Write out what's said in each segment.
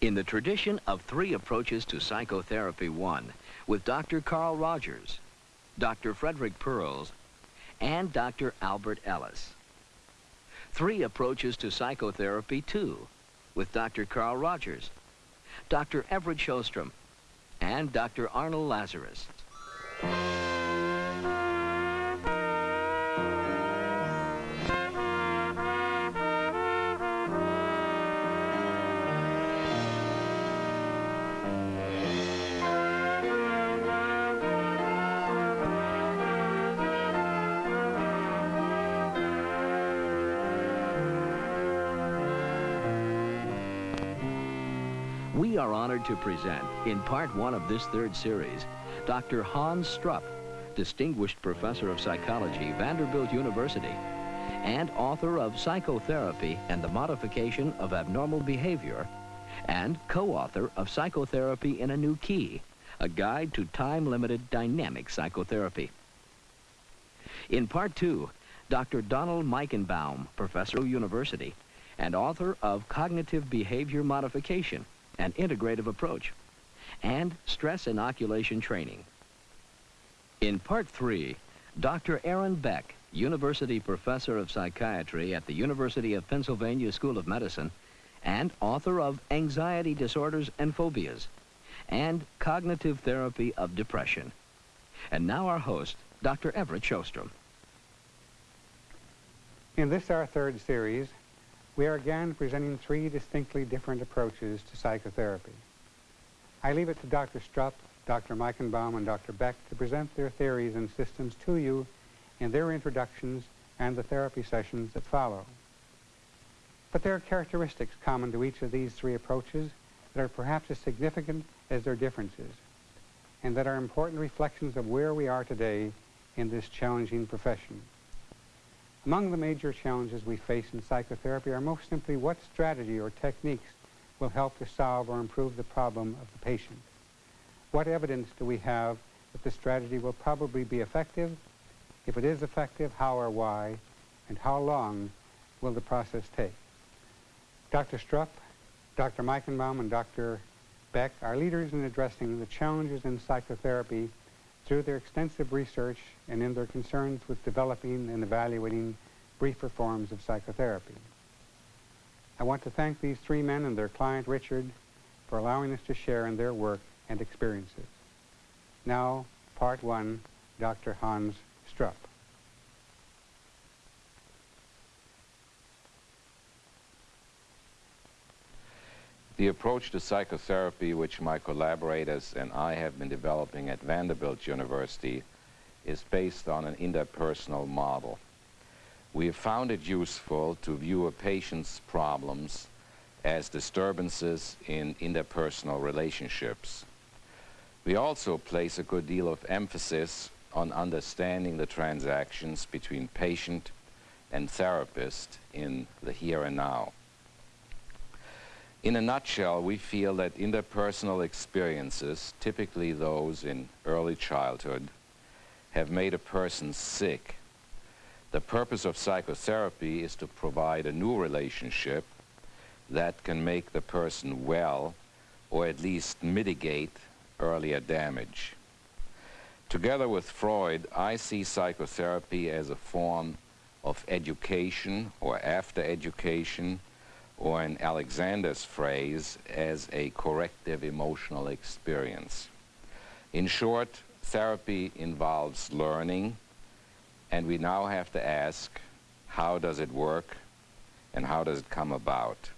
In the tradition of three approaches to psychotherapy one, with Dr. Carl Rogers, Dr. Frederick Perls, and Dr. Albert Ellis. Three approaches to psychotherapy two, with Dr. Carl Rogers, Dr. Everett Shostrom, and Dr. Arnold Lazarus. Honored to present, in part one of this third series, Dr. Hans Strupp, Distinguished Professor of Psychology, Vanderbilt University, and author of Psychotherapy and the Modification of Abnormal Behavior, and co-author of Psychotherapy in a New Key, a guide to time-limited dynamic psychotherapy. In part two, Dr. Donald Meichenbaum, Professor of University, and author of Cognitive Behavior Modification, an integrative approach, and stress inoculation training. In part three, Dr. Aaron Beck, University Professor of Psychiatry at the University of Pennsylvania School of Medicine, and author of Anxiety Disorders and Phobias, and Cognitive Therapy of Depression. And now our host, Dr. Everett Shostrom. In this, our third series, we are again presenting three distinctly different approaches to psychotherapy. I leave it to Dr. Strupp, Dr. Meichenbaum, and Dr. Beck to present their theories and systems to you in their introductions and the therapy sessions that follow. But there are characteristics common to each of these three approaches that are perhaps as significant as their differences, and that are important reflections of where we are today in this challenging profession. Among the major challenges we face in psychotherapy are most simply what strategy or techniques will help to solve or improve the problem of the patient. What evidence do we have that the strategy will probably be effective? If it is effective, how or why? And how long will the process take? Dr. Strupp, Dr. Meichenbaum, and Dr. Beck are leaders in addressing the challenges in psychotherapy through their extensive research and in their concerns with developing and evaluating briefer forms of psychotherapy. I want to thank these three men and their client, Richard, for allowing us to share in their work and experiences. Now, part one, Dr. Hans Strupp. The approach to psychotherapy which my collaborators and I have been developing at Vanderbilt University is based on an interpersonal model. We have found it useful to view a patient's problems as disturbances in interpersonal relationships. We also place a good deal of emphasis on understanding the transactions between patient and therapist in the here and now. In a nutshell, we feel that interpersonal experiences, typically those in early childhood, have made a person sick. The purpose of psychotherapy is to provide a new relationship that can make the person well or at least mitigate earlier damage. Together with Freud, I see psychotherapy as a form of education or after education or in Alexander's phrase, as a corrective emotional experience. In short, therapy involves learning, and we now have to ask, how does it work, and how does it come about?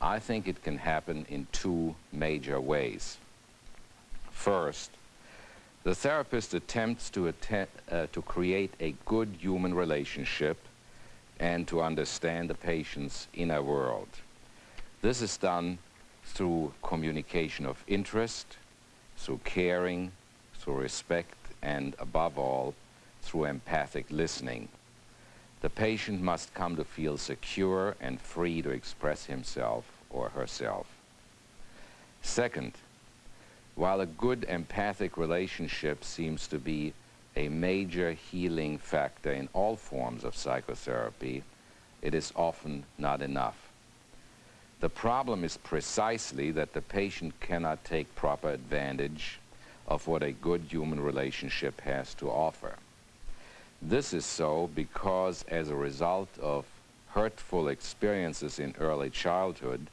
I think it can happen in two major ways. First, the therapist attempts to, att uh, to create a good human relationship and to understand the patient's inner world. This is done through communication of interest, through caring, through respect, and above all, through empathic listening. The patient must come to feel secure and free to express himself or herself. Second, while a good empathic relationship seems to be a major healing factor in all forms of psychotherapy, it is often not enough. The problem is precisely that the patient cannot take proper advantage of what a good human relationship has to offer. This is so because as a result of hurtful experiences in early childhood,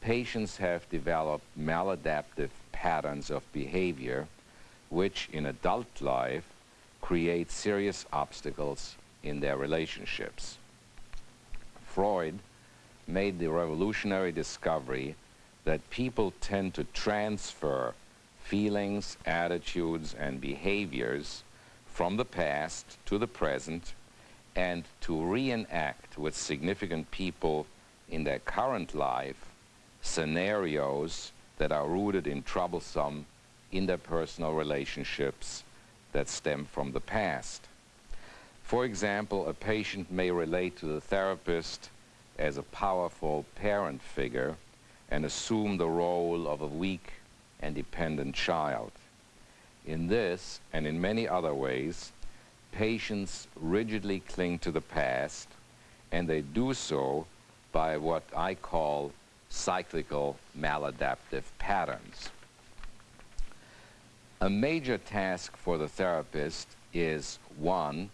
patients have developed maladaptive patterns of behavior which in adult life create serious obstacles in their relationships. Freud made the revolutionary discovery that people tend to transfer feelings, attitudes, and behaviors from the past to the present and to reenact with significant people in their current life scenarios that are rooted in troublesome interpersonal relationships that stem from the past. For example, a patient may relate to the therapist as a powerful parent figure and assume the role of a weak and dependent child. In this and in many other ways, patients rigidly cling to the past and they do so by what I call cyclical maladaptive patterns. A major task for the therapist is, one,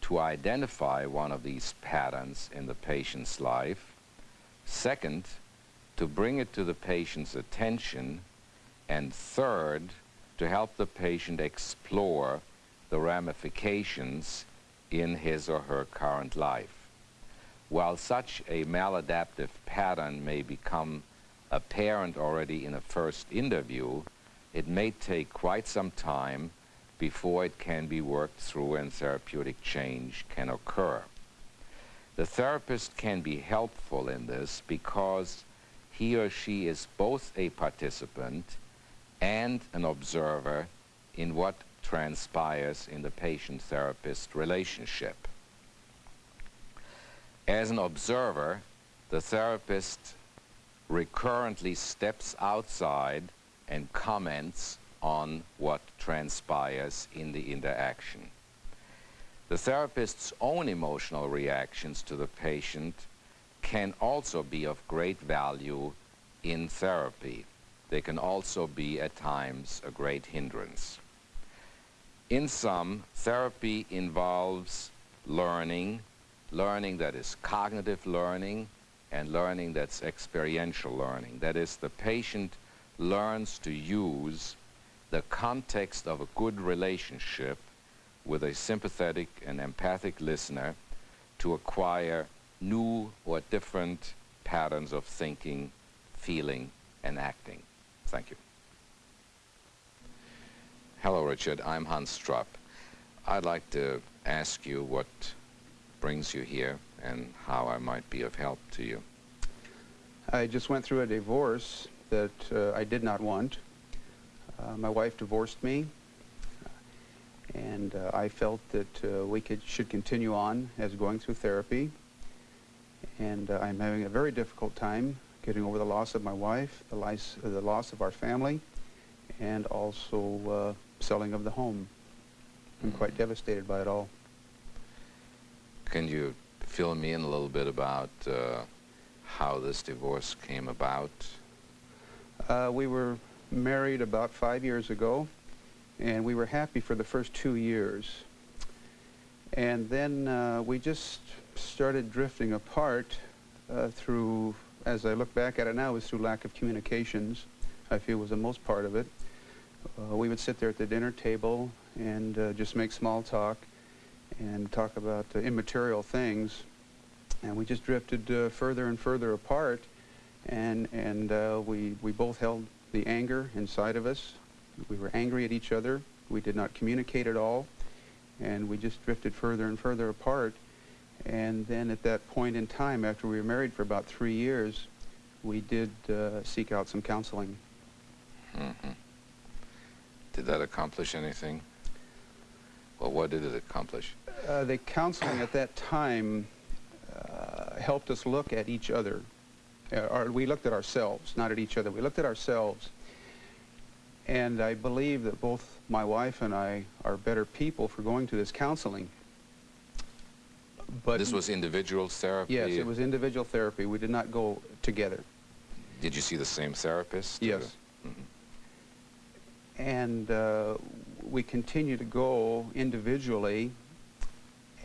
to identify one of these patterns in the patient's life. Second, to bring it to the patient's attention. And third, to help the patient explore the ramifications in his or her current life. While such a maladaptive pattern may become apparent already in a first interview, it may take quite some time before it can be worked through and therapeutic change can occur. The therapist can be helpful in this because he or she is both a participant and an observer in what transpires in the patient-therapist relationship. As an observer, the therapist recurrently steps outside and comments on what transpires in the interaction. The therapist's own emotional reactions to the patient can also be of great value in therapy. They can also be, at times, a great hindrance. In sum, therapy involves learning, learning that is cognitive learning, and learning that's experiential learning. That is, the patient learns to use the context of a good relationship with a sympathetic and empathic listener to acquire new or different patterns of thinking, feeling, and acting. Thank you. Hello, Richard. I'm Hans Strupp. I'd like to ask you what brings you here and how I might be of help to you. I just went through a divorce that uh, I did not want. Uh, my wife divorced me, and uh, I felt that uh, we could, should continue on as going through therapy. And uh, I'm having a very difficult time getting over the loss of my wife, the, lice, the loss of our family, and also selling of the home. I'm quite mm-hmm. devastated by it all. Can you fill me in a little bit about uh, how this divorce came about? Uh, we were married about five years ago, and we were happy for the first two years. And then uh, we just started drifting apart uh, through, as I look back at it now, was through lack of communications, I feel was the most part of it. Uh, we would sit there at the dinner table and uh, just make small talk and talk about uh, immaterial things. And we just drifted further and further apart. And, and uh, we, we both held the anger inside of us. We were angry at each other. We did not communicate at all. And we just drifted further and further apart. And then at that point in time, after we were married for about three years, we did uh, seek out some counseling. Mm -hmm. Did that accomplish anything? Well, what did it accomplish? Uh, the counseling at that time uh, helped us look at each other. Uh, or we looked at ourselves, not at each other. We looked at ourselves. And I believe that both my wife and I are better people for going to this counseling. But this was individual therapy? Yes, it was individual therapy. We did not go together. Did you see the same therapist? Yes. And uh, we continued to go individually.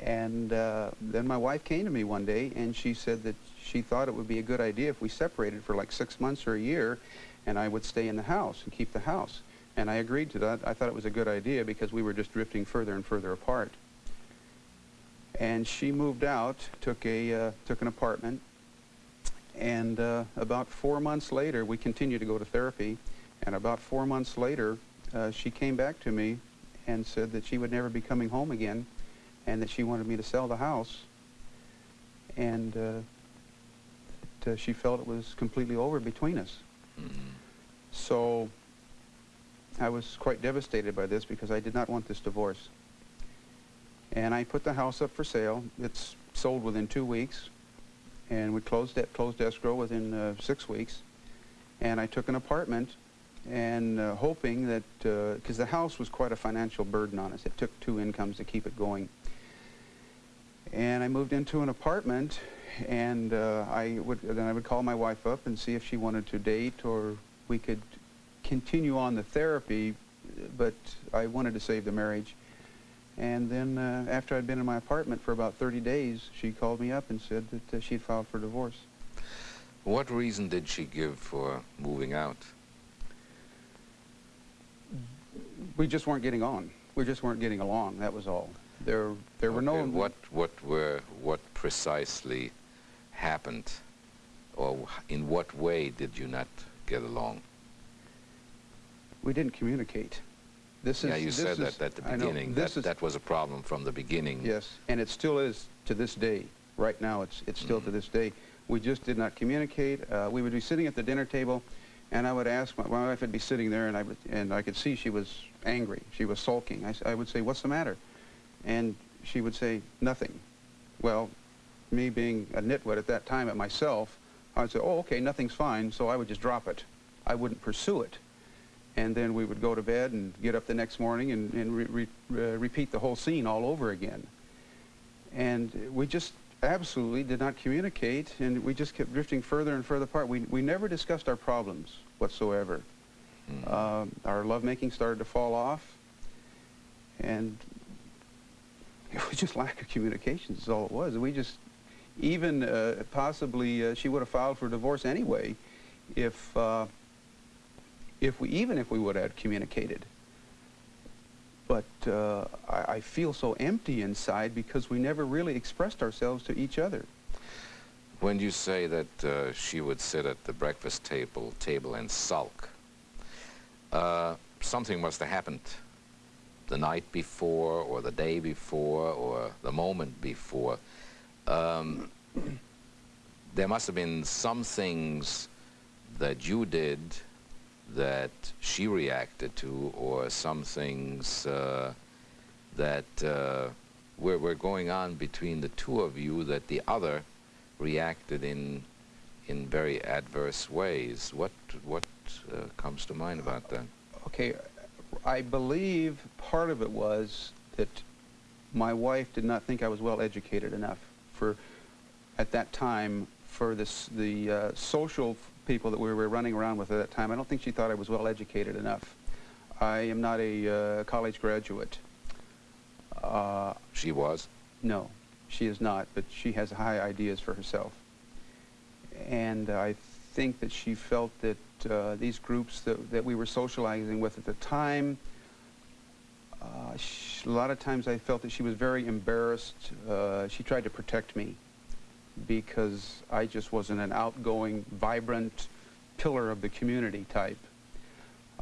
And uh, then my wife came to me one day and she said that she thought it would be a good idea if we separated for like six months or a year and I would stay in the house and keep the house. And I agreed to that. I thought it was a good idea because we were just drifting further and further apart. And she moved out, took, a, uh, took an apartment, and uh, about four months later, we continued to go to therapy, and about four months later, uh, she came back to me and said that she would never be coming home again, and that she wanted me to sell the house, and uh, uh, she felt it was completely over between us. So I was quite devastated by this because I did not want this divorce. And I put the house up for sale. It's sold within two weeks. And we closed, it, closed escrow within uh, six weeks. And I took an apartment and uh, hoping that, because the house was quite a financial burden on us. It took two incomes to keep it going. And I moved into an apartment and uh, I would, then I would call my wife up and see if she wanted to date or we could continue on the therapy, but I wanted to save the marriage. And then uh, after I'd been in my apartment for about 30 days, she called me up and said that uh, she'd filed for divorce. What reason did she give for moving out? We just weren't getting on. We just weren't getting along. That was all. There, there were no. What, what were, what precisely happened, or in what way did you not get along? We didn't communicate. This is. yeah, you this said is- that at the I know. beginning. This That, is, that was a problem from the beginning. Yes, and it still is to this day. Right now, it's it's still to this day. We just did not communicate. Uh, we would be sitting at the dinner table, and I would ask my, my wife would be sitting there, and I would, and I could see she was angry. She was sulking. I would say, "What's the matter?" And she would say, "Nothing." Well, me being a nitwit at that time at myself, I would say, "Oh, okay, nothing's fine." So I would just drop it. I wouldn't pursue it. And then we would go to bed and get up the next morning and, and re re uh, repeat the whole scene all over again. And we just absolutely did not communicate, and we just kept drifting further and further apart. We, we never discussed our problems whatsoever. Um, our lovemaking started to fall off, and it was just lack of communication is all it was. We just, even uh, possibly, uh, she would have filed for divorce anyway if, uh, if we, even if we would have communicated. But uh, I, I feel so empty inside because we never really expressed ourselves to each other. When you say that uh, she would sit at the breakfast table, table and sulk, uh, something must have happened the night before or the day before or the moment before. Um, there must have been some things that you did that she reacted to or some things uh, that uh, were, were going on between the two of you that the other reacted in in very adverse ways. What what uh, comes to mind about that? Okay, I believe part of it was that my wife did not think I was well educated enough for, at that time, for this, the uh, social people that we were running around with at that time. I don't think she thought I was well educated enough. I am not a uh, college graduate. Uh, She was. no, she is not, but she has high ideas for herself. And I think that she felt that uh, these groups that, that we were socializing with at the time, uh, sh a lot of times I felt that she was very embarrassed. Uh, she tried to protect me because I just wasn't an outgoing, vibrant pillar of the community type.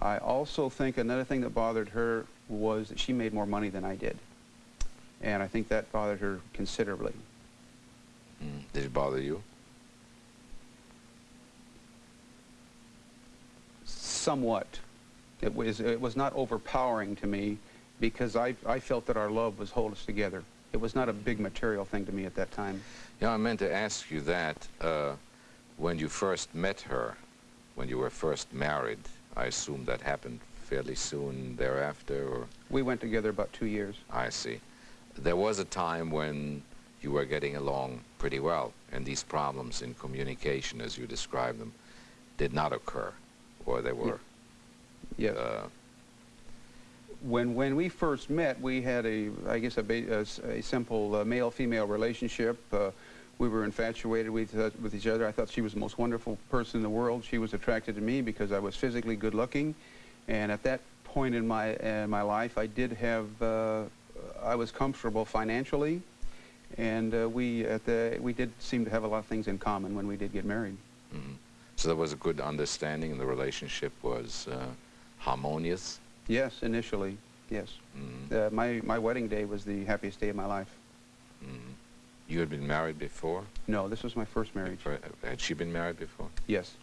I also think another thing that bothered her was that she made more money than I did. And I think that bothered her considerably. Mm. Did it bother you? Somewhat. It was, it was not overpowering to me because I, I felt that our love was hold us together. It was not a big material thing to me at that time. Yeah, I meant to ask you that uh, when you first met her, when you were first married. I assume that happened fairly soon thereafter, or We went together about two years. I see. There was a time when you were getting along pretty well, and these problems in communication, as you described them, did not occur, or they were. Yes. Uh, when when we first met, we had a I guess a, a a simple uh, male-female relationship. Uh, we were infatuated with uh, with each other. I thought she was the most wonderful person in the world. She was attracted to me because I was physically good-looking, and at that point in my in my life, I did have uh, I was comfortable financially, and uh, we at the we did seem to have a lot of things in common when we did get married. mhm. So there was a good understanding, and the relationship was uh, harmonious. Yes, initially, yes. Mhm, Uh, my my wedding day was the happiest day of my life. mhm. You had been married before? No, this was my first marriage. Before- Had she been married before? Yes.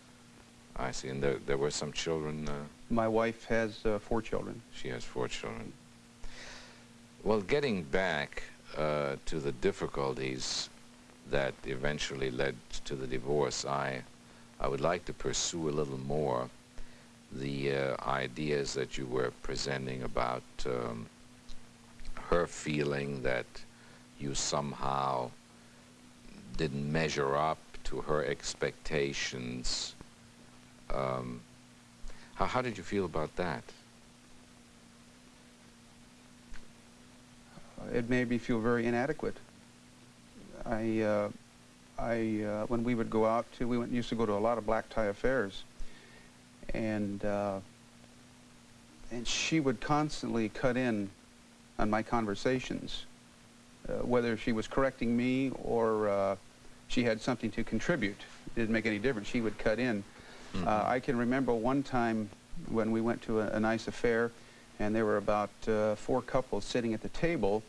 I see. And there, there were some children. Uh, My wife has uh, four children. she has four children. Well, getting back uh, to the difficulties that eventually led to the divorce, I, I would like to pursue a little more the uh, ideas that you were presenting about um, her feeling that you somehow didn't measure up to her expectations. Um, how, how did you feel about that? It made me feel very inadequate. I, uh, I, uh, when we would go out to, we went, used to go to a lot of black tie affairs, and uh, and she would constantly cut in on my conversations, uh, whether she was correcting me or uh, she had something to contribute. It didn't make any difference. She would cut in. Uh, I can remember one time when we went to a, a nice affair, and there were about uh, four couples sitting at the table,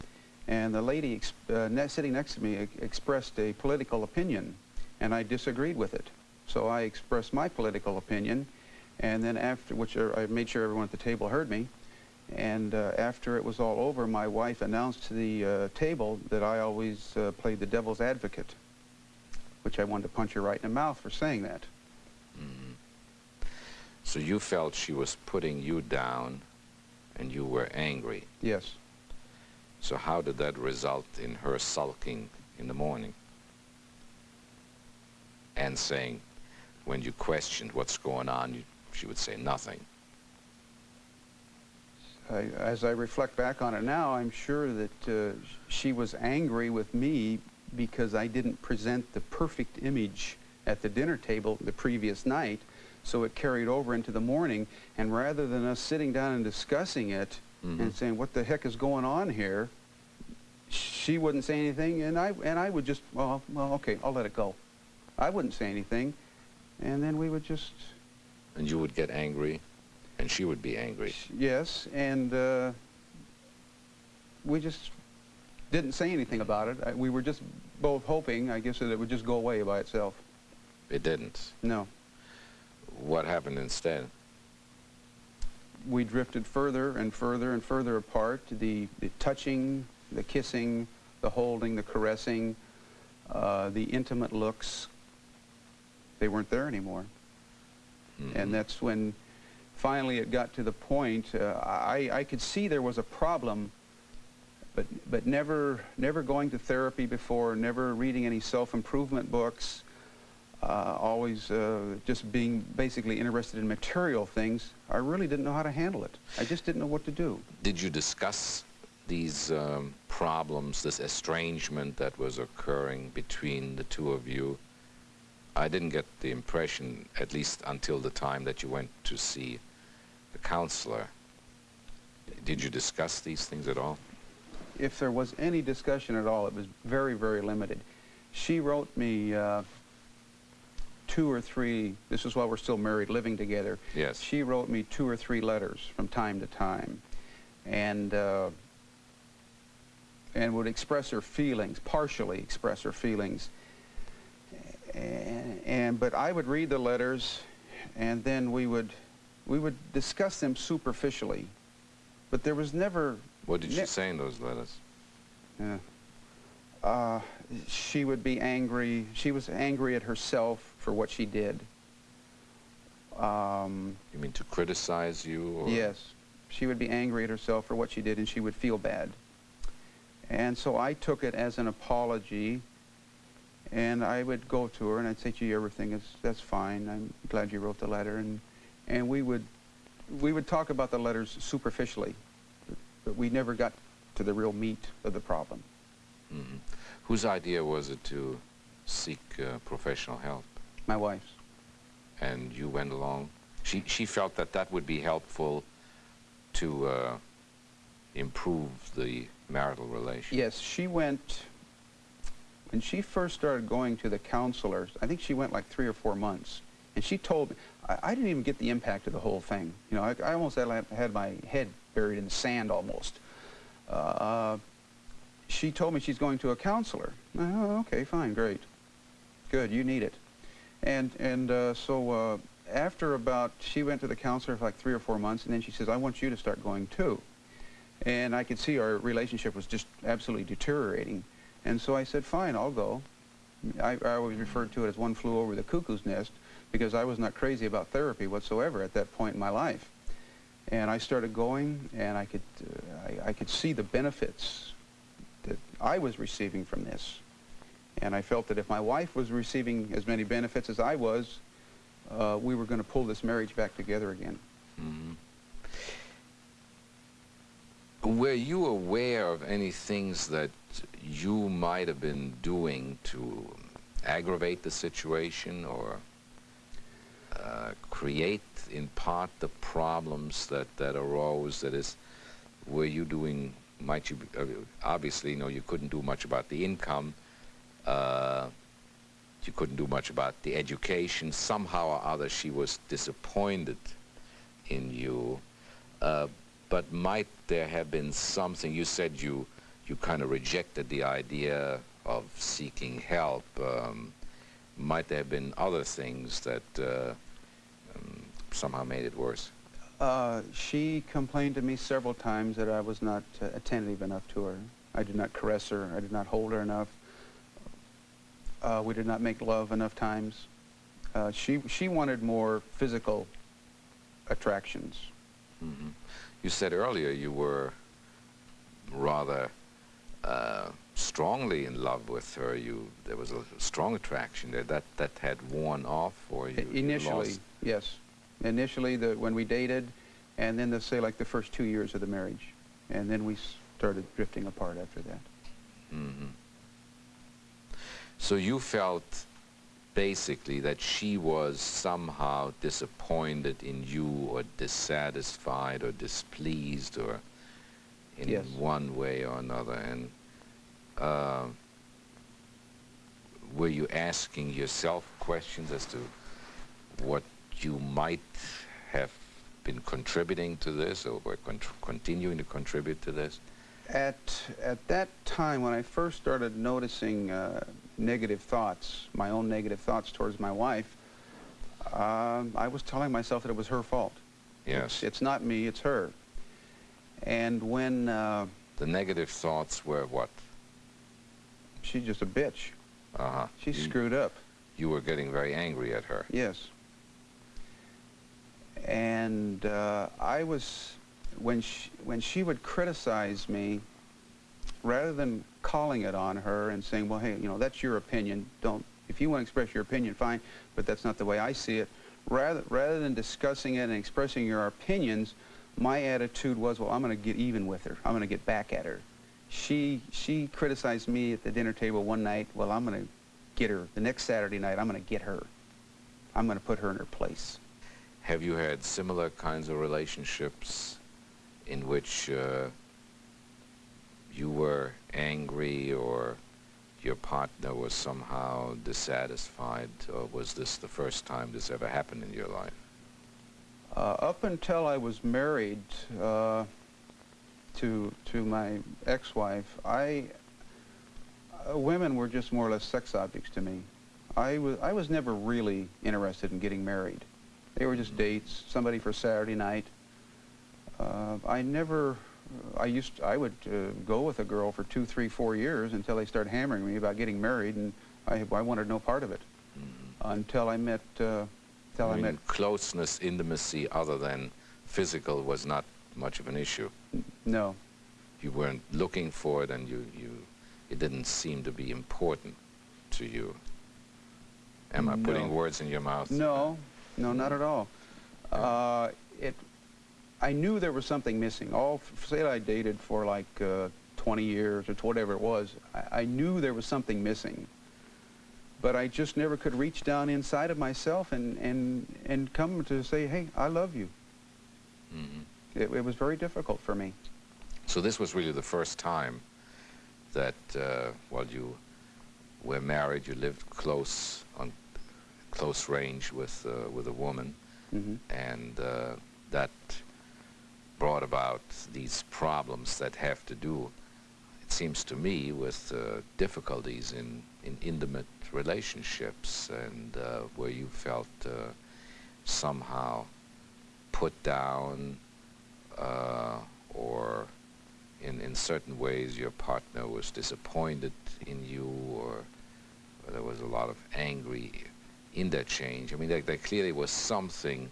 and the lady uh, ne- sitting next to me e- expressed a political opinion, and I disagreed with it. So I expressed my political opinion, and then after, which uh, I made sure everyone at the table heard me, and uh, after it was all over, my wife announced to the uh, table that I always uh, played the devil's advocate, which I wanted to punch her right in the mouth for saying that. Mhm. So you felt she was putting you down and you were angry. Yes. So how did that result in her sulking in the morning? And saying, when you questioned what's going on, you, she would say nothing. I, as I reflect back on it now, I'm sure that uh, she was angry with me because I didn't present the perfect image at the dinner table the previous night, so it carried over into the morning. And rather than us sitting down and discussing it Mhm. and saying, "What the heck is going on here?" she wouldn't say anything, and I and I would just, well, well, okay, I'll let it go. I wouldn't say anything, and then we would just And you would get angry, and she would be angry. Yes, and uh, we just didn't say anything about it. I, we were just both hoping, I guess, that it would just go away by itself. It didn't. No. What happened instead? We drifted further and further and further apart. The, the touching, the kissing, the holding, the caressing, uh, the intimate looks, they weren't there anymore. Mhm. And that's when finally it got to the point, uh, I, I could see there was a problem, but, but never, never going to therapy before, never reading any self-improvement books, uh, always uh, just being basically interested in material things, I really didn't know how to handle it. I just didn't know what to do. Did you discuss these um, problems, this estrangement that was occurring between the two of you? I didn't get the impression, at least until the time that you went to see the counselor. Did you discuss these things at all? If there was any discussion at all, it was very, very limited. She wrote me uh, two or three, this is while we're still married, living together. Yes. She wrote me two or three letters from time to time, and uh, and would express her feelings, partially express her feelings. And, and but I would read the letters, and then we would we would discuss them superficially, but there was never. What did she say in those letters? Yeah. Uh, she would be angry. She was angry at herself for what she did. Um, You mean to criticize you? Or? Yes. She would be angry at herself for what she did, and she would feel bad. And so I took it as an apology, And I would go to her and I'd say, gee, everything is, that's fine. I'm glad you wrote the letter. And, and we would, we would talk about the letters superficially, but we never got to the real meat of the problem. Mm -hmm. Whose idea was it to seek uh, professional help? My wife's. And you went along? She, she felt that that would be helpful to uh, improve the marital relationship. Yes, she went, when she first started going to the counselors, I think she went like three or four months, and she told me, I, I didn't even get the impact of the whole thing. You know, I, I almost had, had, my head buried in the sand almost. Uh, she told me she's going to a counselor. Oh, okay, fine, great. Good, you need it. And, and uh, so uh, after about, she went to the counselor for like three or four months, and then she says, I want you to start going too. And I could see our relationship was just absolutely deteriorating. And so I said, fine, I'll go. I, I always referred to it as one flew over the cuckoo's nest because I was not crazy about therapy whatsoever at that point in my life. And I started going, and I could, uh, I, I could see the benefits that I was receiving from this. And I felt that if my wife was receiving as many benefits as I was, uh, we were going to pull this marriage back together again. Mm -hmm. Were you aware of any things that you might have been doing to aggravate the situation or uh, create in part the problems that, that arose? That is, were you doing, might you, uh, obviously, you know, you couldn't do much about the income, uh, you couldn't do much about the education. Somehow or other, she was disappointed in you. Uh, but might there have been something, you said you, you kind of rejected the idea of seeking help. Um, might there have been other things that uh, um, somehow made it worse? Uh, she complained to me several times that I was not uh, attentive enough to her. I did not caress her. I did not hold her enough. Uh, we did not make love enough times. Uh, she, she wanted more physical attractions. Mm -hmm. You said earlier you were rather uh, strongly in love with her. You there was a strong attraction there. That that had worn off, or you initially, you yes, initially the when we dated, and then the say like the first two years of the marriage, and then we started drifting apart after that. Mm -hmm. So you felt basically that she was somehow disappointed in you or dissatisfied or displeased or in yes. one way or another. And uh, were you asking yourself questions as to what you might have been contributing to this or were con continuing to contribute to this? At, at that time, when I first started noticing uh, negative thoughts, my own negative thoughts towards my wife, uh, I was telling myself that it was her fault. Yes. It's, it's not me, it's her. And when... Uh, the negative thoughts were what? She's just a bitch. Uh-huh. She screwed up. You were getting very angry at her. Yes. And uh, I was, when she, when she would criticize me, rather than calling it on her and saying, well, hey, you know, that's your opinion. Don't, if you want to express your opinion, fine, but that's not the way I see it. Rather, rather than discussing it and expressing your opinions, my attitude was, well, I'm going to get even with her. I'm going to get back at her. She, she criticized me at the dinner table one night. Well, I'm going to get her. The next Saturday night, I'm going to get her. I'm going to put her in her place. Have you had similar kinds of relationships in which uh, you were angry or your partner was somehow dissatisfied, or was this the first time this ever happened in your life? Uh, up until I was married uh, to to my ex-wife, I uh, women were just more or less sex objects to me. I was I was never really interested in getting married. They were just mm -hmm. dates, somebody for Saturday night. Uh, I never I used to, I would uh, go with a girl for two, three, four years until they started hammering me about getting married, and I, I wanted no part of it mm -hmm. until I met. Uh, I, met closeness, intimacy, other than physical, was not much of an issue. No. You weren't looking for it, and you you it didn't seem to be important to you. Am I putting words in your mouth? No, no, not at all. Uh, it, I knew there was something missing. All, say I dated for like uh, 20 years or whatever it was, I, I knew there was something missing. But I just never could reach down inside of myself and, and, and come to say, hey, I love you. Mhm. It, it was very difficult for me. So this was really the first time that uh, while you were married, you lived close on close range with uh, with a woman, hmm and uh, that brought about these problems that have to do, seems to me, with uh, difficulties in in intimate relationships, and uh, where you felt uh, somehow put down uh, or in, in certain ways your partner was disappointed in you or, there was a lot of angry interchange. I mean, there, there clearly was something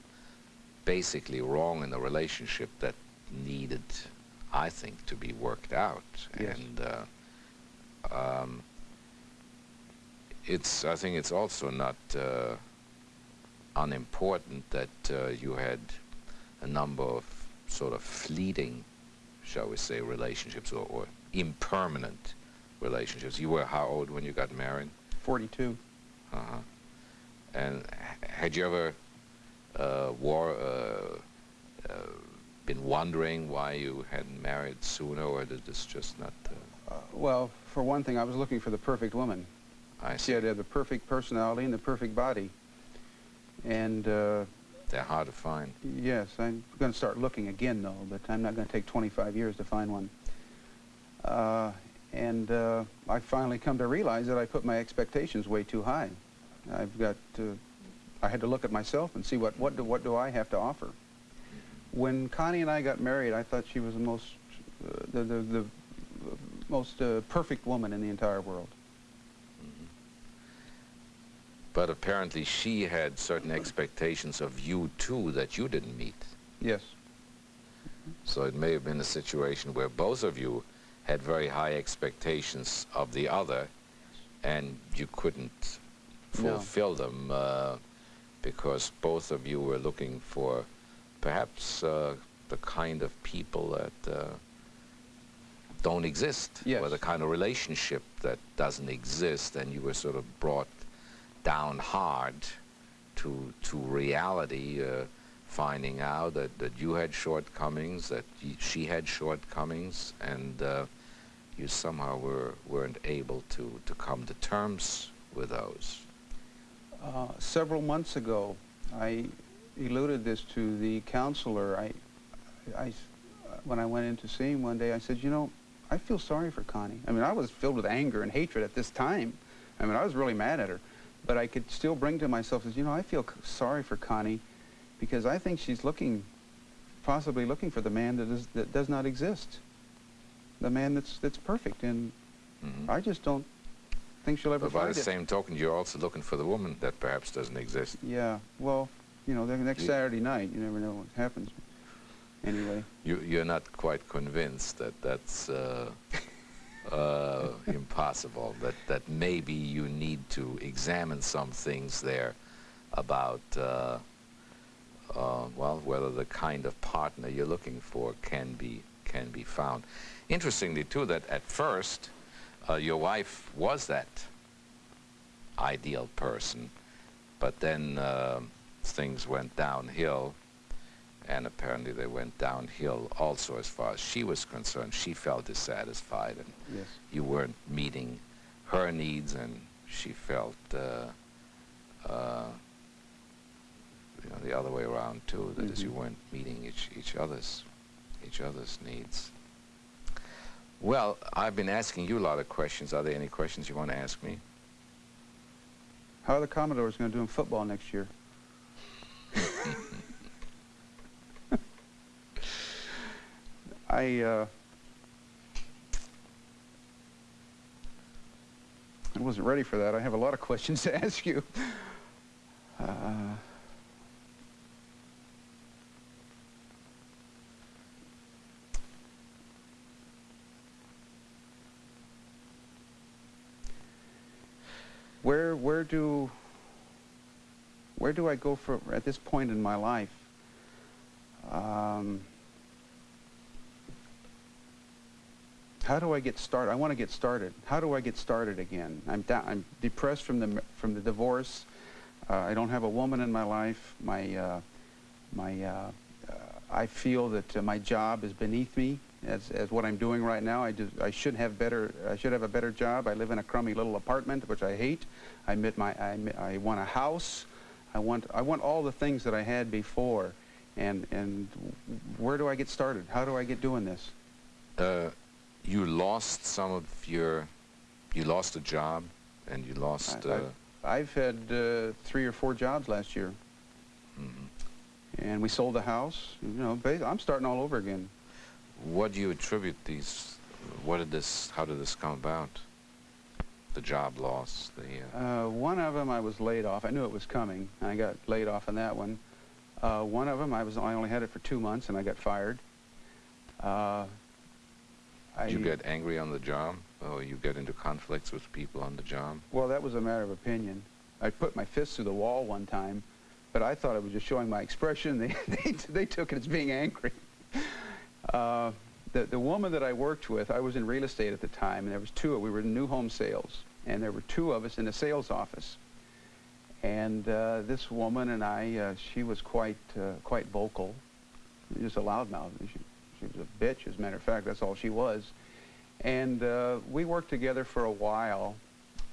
basically wrong in the relationship that needed, I think, to be worked out. Yes. And uh, um, it's, I think it's also not uh, unimportant that uh, you had a number of sort of fleeting, shall we say, relationships or, or impermanent relationships. You were how old when you got married? 42. Uh-huh. And had you ever uh, war, uh, uh, been wondering why you hadn't married sooner, or did this just not? Uh, Uh, well, for one thing, I was looking for the perfect woman. I She see. had to have the perfect personality and the perfect body. And uh, They're hard to find. yes, I'm going to start looking again, though, but I'm not going to take 25 years to find one. Uh, and uh, I finally come to realize that I put my expectations way too high. I've got to, I had to look at myself and see what, what, do, what do I have to offer. When Connie and I got married, I thought she was the most, uh, the, the, the most uh, perfect woman in the entire world. But apparently she had certain expectations of you too that you didn't meet. Yes. So it may have been a situation where both of you had very high expectations of the other, and you couldn't No. fulfill them uh, because both of you were looking for perhaps uh, the kind of people that uh, don't exist, Yes. or the kind of relationship that doesn't exist, and you were sort of brought down hard to to reality, uh, finding out that, that you had shortcomings, that y she had shortcomings, and uh, you somehow were weren't able to to come to terms with those. Uh, several months ago, I eluded this to the counselor. I, I, when I went in to see him one day, I said, you know, I feel sorry for Connie. I mean, I was filled with anger and hatred at this time. I mean, I was really mad at her. But I could still bring to myself, as you know, I feel c- sorry for Connie because I think she's looking, possibly looking for the man that, is, that does not exist. The man that's, that's perfect. And Mhm. I just don't think she'll ever But by the same token, you're also looking for the woman that perhaps doesn't exist. Yeah, well, you know, the next Saturday night, you never know what happens. Anyway, You, you're not quite convinced that that's uh, uh, impossible, that, that maybe you need to examine some things there about, uh, uh, well, whether the kind of partner you're looking for can be, can be found. Interestingly, too, that at first, uh, your wife was that ideal person, but then uh, things went downhill and apparently they went downhill also as far as she was concerned. She felt dissatisfied, and yes. you weren't meeting her needs, and she felt uh, uh, you know the other way around too. That is, you Mhm. weren't meeting each each other's each other's needs. Well, I've been asking you a lot of questions. Are there any questions you want to ask me? How are the Commodores going to do in football next year? I, uh, I wasn't ready for that. I have a lot of questions to ask you. Uh, where where do where do I go for at this point in my life? Um, how do I get started? I want to get started. How do I get started again? I'm down, I'm depressed from the from the divorce. Uh, I don't have a woman in my life. My uh, my uh, uh I feel that uh, my job is beneath me as, as what I'm doing right now. I, do, I should have better. I should have a better job. I live in a crummy little apartment, which I hate. I my. I, I want a house. I want. I want all the things that I had before. And and where do I get started? How do I get doing this? Uh, you lost some of your. You lost a job, and you lost. I, uh, I've, I've had uh, three or four jobs last year. Mm -hmm. And we sold the house. You know, I'm starting all over again. What do you attribute these, what did this, how did this come about? The job loss, the... Uh... Uh, one of them I was laid off. I knew it was coming. I got laid off on that one. Uh, one of them I was I only had it for two months and I got fired. Uh, did you get angry on the job? Or you get into conflicts with people on the job? Well, that was a matter of opinion. I put my fist through the wall one time, but I thought I was just showing my expression. They, they, they took it as being angry. Uh, the, the woman that I worked with, I was in real estate at the time, and there was two, of we were in new home sales, and there were two of us in the sales office. And uh, this woman and I, uh, she was quite, uh, quite vocal, just a loudmouth. She, she was a bitch, as a matter of fact, that's all she was. And uh, we worked together for a while,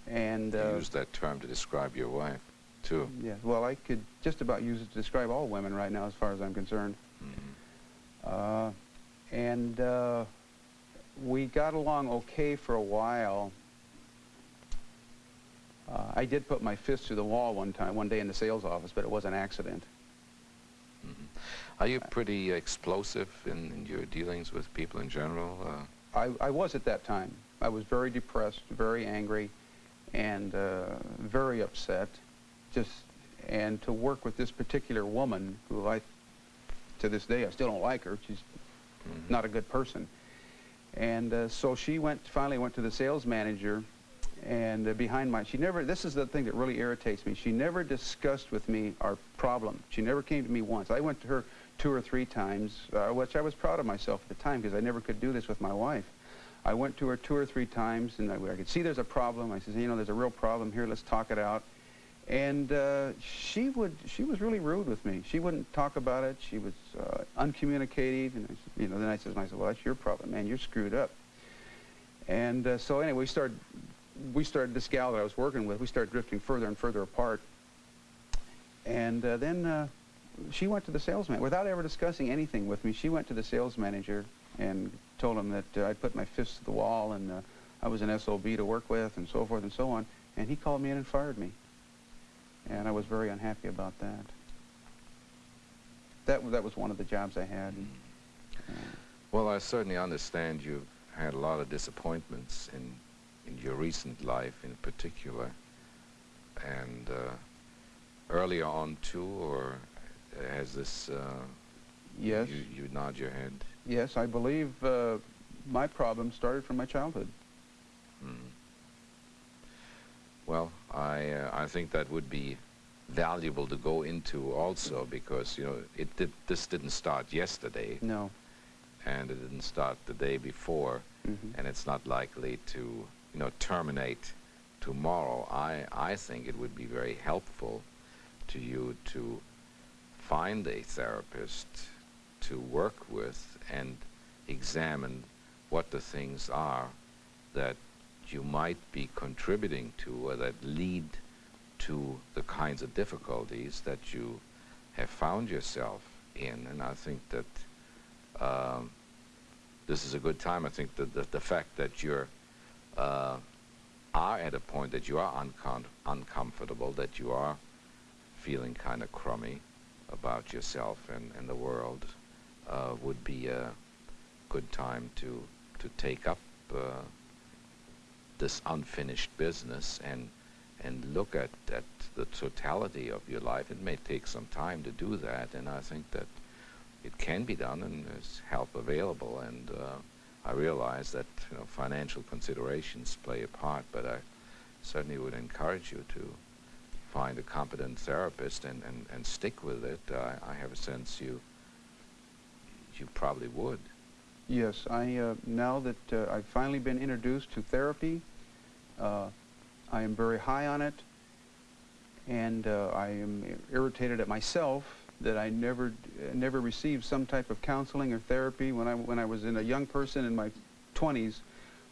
and... You uh, used that term to describe your wife, too. Yeah, well, I could just about use it to describe all women right now, as far as I'm concerned. Mm -hmm. And uh, we got along okay for a while. Uh, I did put my fist through the wall one time, one day in the sales office, but it was an accident. Mm -hmm. Are you pretty explosive in, in, your dealings with people in general? Uh, I, I was at that time. I was very depressed, very angry, and uh, very upset. Just and to work with this particular woman, who I, to this day, I still don't like her. She's mm -hmm. not a good person. And uh, so she went, finally went to the sales manager and uh, behind my, she never, this is the thing that really irritates me. She never discussed with me our problem. She never came to me once. I went to her two or three times, uh, which I was proud of myself at the time because I never could do this with my wife. I went to her two or three times and I, I could see there's a problem. I said, you know, there's a real problem here. Let's talk it out. And uh, she would, she was really rude with me. She wouldn't talk about it. She was uh, uncommunicative. And, I, you know, then I said, I said, well, that's your problem, man. You're screwed up. And uh, so anyway, we started, we started, this gal that I was working with, we started drifting further and further apart. And uh, then uh, she went to the salesman, without ever discussing anything with me, she went to the sales manager and told him that uh, I'd put my fist to the wall and I was an SOB to work with and so forth and so on. And he called me in and fired me and I was very unhappy about that. That that was one of the jobs I had. Uh, well, I certainly understand you've had a lot of disappointments in in your recent life, in particular, and uh, earlier on too, or has this? Uh, yes. You, you nod your head. Yes, I believe uh, my problem started from my childhood. Mm. Well, I uh, I think that would be valuable to go into also because you know it did, this didn't start yesterday. No. And it didn't start the day before, mm -hmm. and it's not likely to you know terminate tomorrow. I I think it would be very helpful to you to find a therapist to work with and examine what the things are that you might be contributing to or that lead to the kinds of difficulties that you have found yourself in. And I think that um, this is a good time. I think that the, the fact that you're uh, are at a point that you are uncom uncomfortable, that you are feeling kind of crummy about yourself and, and the world, uh, would be a good time to to take up uh, this unfinished business and and look at, at the totality of your life. It may take some time to do that, and I think that it can be done and there's help available. And uh, I realize that you know, financial considerations play a part, but I certainly would encourage you to find a competent therapist and, and, and stick with it. Uh, I have a sense you you probably would. Yes, I uh, now that uh, I've finally been introduced to therapy, uh, I am very high on it, and uh, I am irritated at myself that I never never received some type of counseling or therapy when I when I was in a young person in my 20s,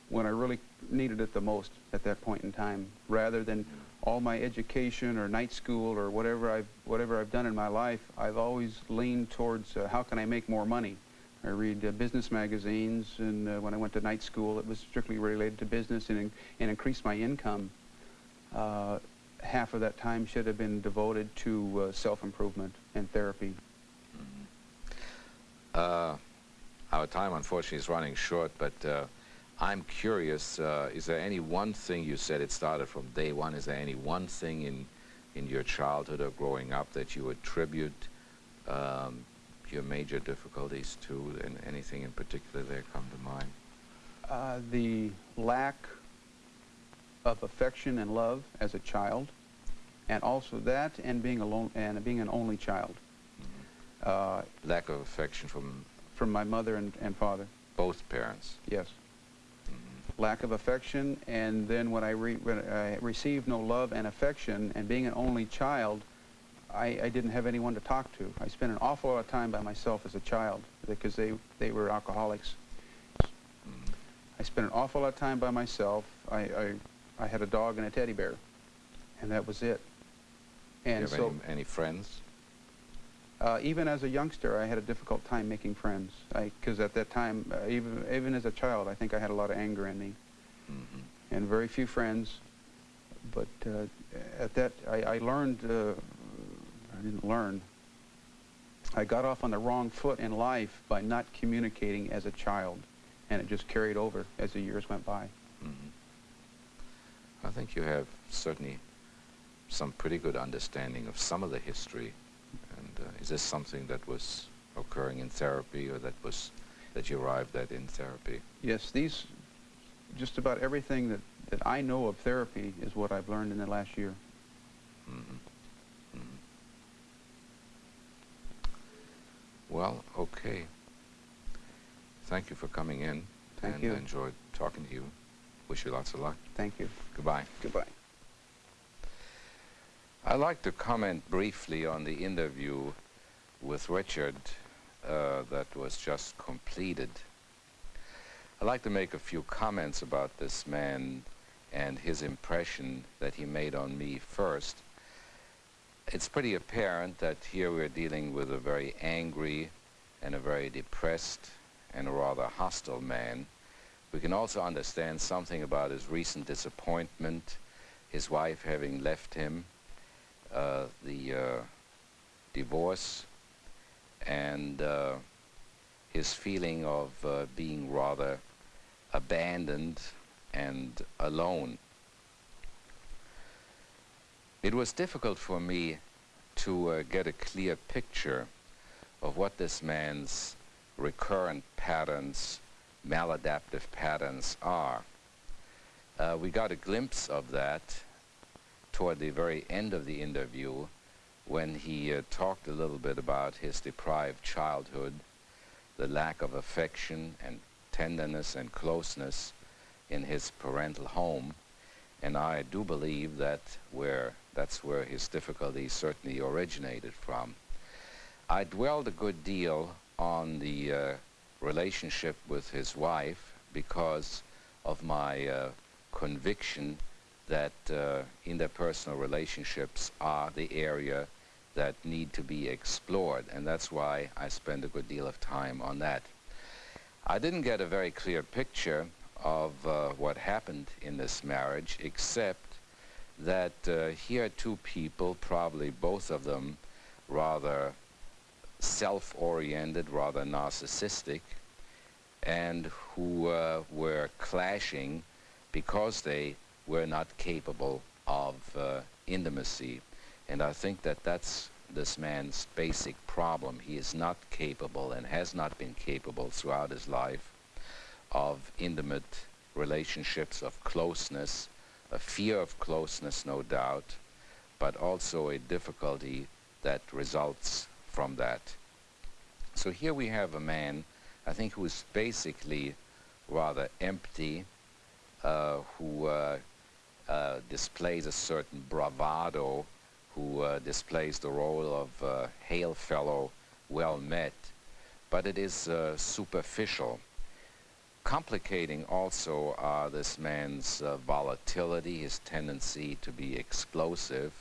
when I really needed it the most at that point in time, rather than all my education or night school or whatever I've whatever I've done in my life, I've always leaned towards uh, how can I make more money. I read uh, business magazines, and uh, when I went to night school, it was strictly related to business and, and increase my income. Half of that time should have been devoted to uh, self-improvement and therapy. Uh, our time, unfortunately, is running short, but uh, I'm curious, uh, is there any one thing, you said it started from day one, is there any one thing in, in your childhood or growing up that you attribute um, your major difficulties to, and anything in particular there come to mind? Uh, the lack of affection and love as a child, and also that, and being alone, and being an only child. Mm -hmm. uh, lack of affection from from my mother and, and father. Both parents. Yes. Mm -hmm. Lack of affection, and then when I, re when I received no love and affection, and being an only child, I, I, didn't have anyone to talk to. I spent an awful lot of time by myself as a child because they, they were alcoholics. Mm -hmm. I spent an awful lot of time by myself. I, I, I had a dog and a teddy bear, and that was it. And so, any, any, friends? Uh, even as a youngster, I had a difficult time making friends. Because at that time, uh, even even as a child, I think I had a lot of anger in me, mm -hmm. and very few friends. But uh, at that, I, I learned. Uh, I didn't learn. I got off on the wrong foot in life by not communicating as a child, and it just carried over as the years went by. I think you have certainly some pretty good understanding of some of the history. And uh, is this something that was occurring in therapy or that was that you arrived at in therapy? Yes, these, just about everything that, that I know of therapy is what I've learned in the last year. Mm -hmm. Mm -hmm. Well, okay. Thank you for coming in. Thank and you. I enjoyed talking to you. Wish you lots of luck. Thank you. Goodbye. Goodbye. I'd like to comment briefly on the interview with Richard uh, that was just completed. I'd like to make a few comments about this man and his impression that he made on me first. It's pretty apparent that here we're dealing with a very angry and a very depressed and a rather hostile man. We can also understand something about his recent disappointment, his wife having left him, uh, the uh, divorce and uh, his feeling of uh, being rather abandoned and alone. It was difficult for me to uh, get a clear picture of what this man's recurrent patterns, maladaptive patterns are. Uh, we got a glimpse of that toward the very end of the interview when he uh, talked a little bit about his deprived childhood, the lack of affection and tenderness and closeness in his parental home. And I do believe that where that's where his difficulties certainly originated from. I dwelled a good deal on the uh, relationship with his wife because of my uh, conviction that uh, interpersonal relationships are the area that need to be explored, and that's why I spend a good deal of time on that. I didn't get a very clear picture of uh, what happened in this marriage, except that uh, here are two people, probably both of them rather self-oriented, rather narcissistic, and who uh, were clashing because they were not capable of uh, intimacy. And I think that that's this man's basic problem. He is not capable and has not been capable throughout his life of intimate relationships, of closeness, a fear of closeness, no doubt, but also a difficulty that results from that. So here we have a man, I think, who is basically rather empty, uh, who uh, uh, displays a certain bravado, who uh, displays the role of uh, hail fellow, well met, but it is uh, superficial. Complicating also are this man's volatility, his tendency to be explosive,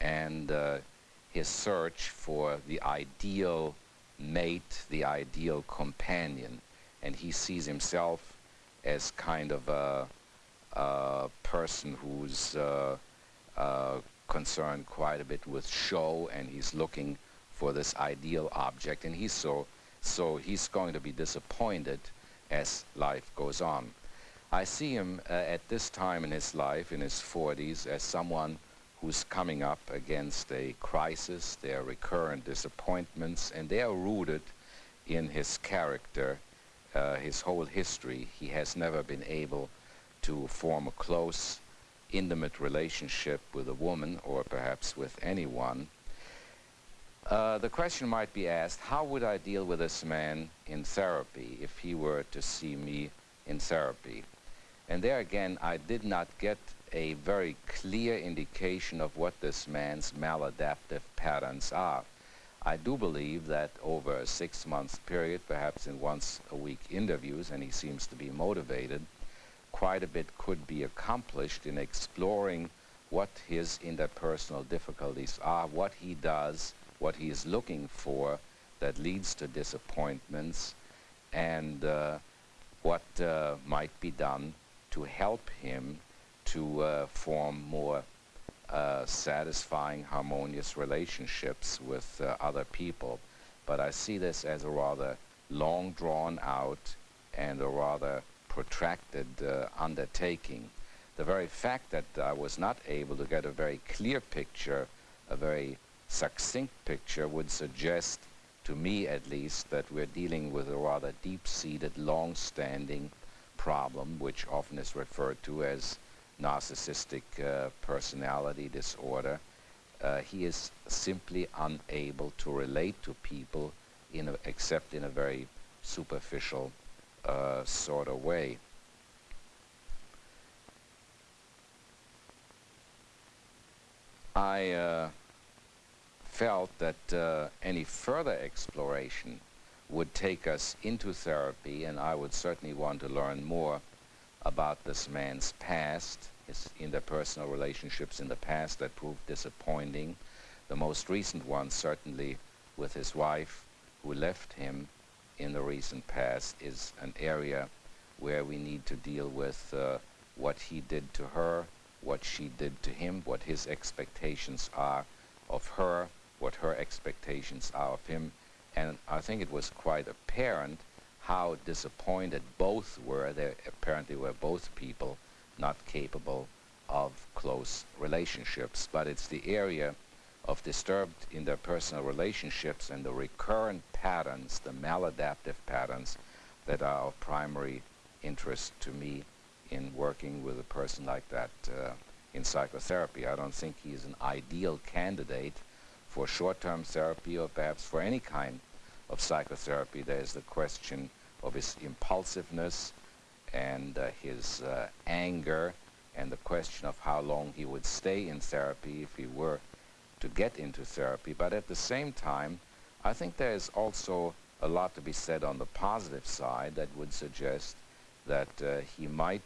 and his search for the ideal mate, the ideal companion. And he sees himself as kind of a, a person who's uh, uh, concerned quite a bit with show and he's looking for this ideal object and he's so so he's going to be disappointed as life goes on. I see him uh, at this time in his life, in his 40s, as someone who's coming up against a crisis, their recurrent disappointments, and they are rooted in his character, uh, his whole history. He has never been able to form a close, intimate relationship with a woman, or perhaps with anyone. Uh, the question might be asked, how would I deal with this man in therapy if he were to see me in therapy? And there again, I did not get a very clear indication of what this man's maladaptive patterns are. I do believe that over a six-month period, perhaps in once-a-week interviews, and he seems to be motivated, quite a bit could be accomplished in exploring what his interpersonal difficulties are, what he does, what he is looking for that leads to disappointments, and uh, what uh, might be done to help him to uh, form more uh, satisfying, harmonious relationships with uh, other people. But I see this as a rather long drawn out and a rather protracted uh, undertaking. The very fact that I was not able to get a very clear picture, a very succinct picture, would suggest, to me at least, that we're dealing with a rather deep-seated, long-standing problem, which often is referred to as narcissistic uh, personality disorder. Uh, he is simply unable to relate to people in a, except in a very superficial uh, sort of way. I uh, felt that uh, any further exploration would take us into therapy and I would certainly want to learn more about this man's past, his interpersonal relationships in the past that proved disappointing. The most recent one, certainly with his wife, who left him in the recent past, is an area where we need to deal with uh, what he did to her, what she did to him, what his expectations are of her, what her expectations are of him. And I think it was quite apparent how disappointed both were. They apparently were both people not capable of close relationships. But it's the area of disturbed interpersonal relationships and the recurrent patterns, the maladaptive patterns, that are of primary interest to me in working with a person like that uh, in psychotherapy. I don't think he is an ideal candidate for short-term therapy or perhaps for any kind of psychotherapy, there is the question of his impulsiveness and uh, his uh, anger and the question of how long he would stay in therapy if he were to get into therapy. But at the same time, I think there is also a lot to be said on the positive side that would suggest that uh, he might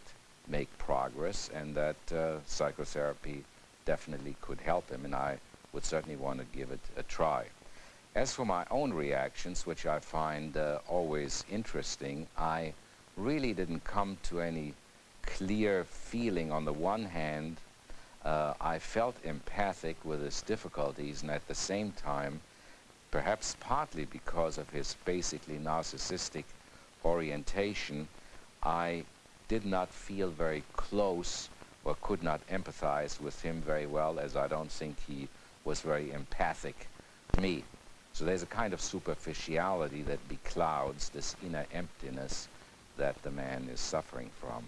make progress and that uh, psychotherapy definitely could help him, and I would certainly want to give it a try. As for my own reactions, which I find uh, always interesting, I really didn't come to any clear feeling. On the one hand, uh, I felt empathic with his difficulties, and at the same time, perhaps partly because of his basically narcissistic orientation, I did not feel very close or could not empathize with him very well, as I don't think he was very empathic to me. So there's a kind of superficiality that beclouds this inner emptiness that the man is suffering from.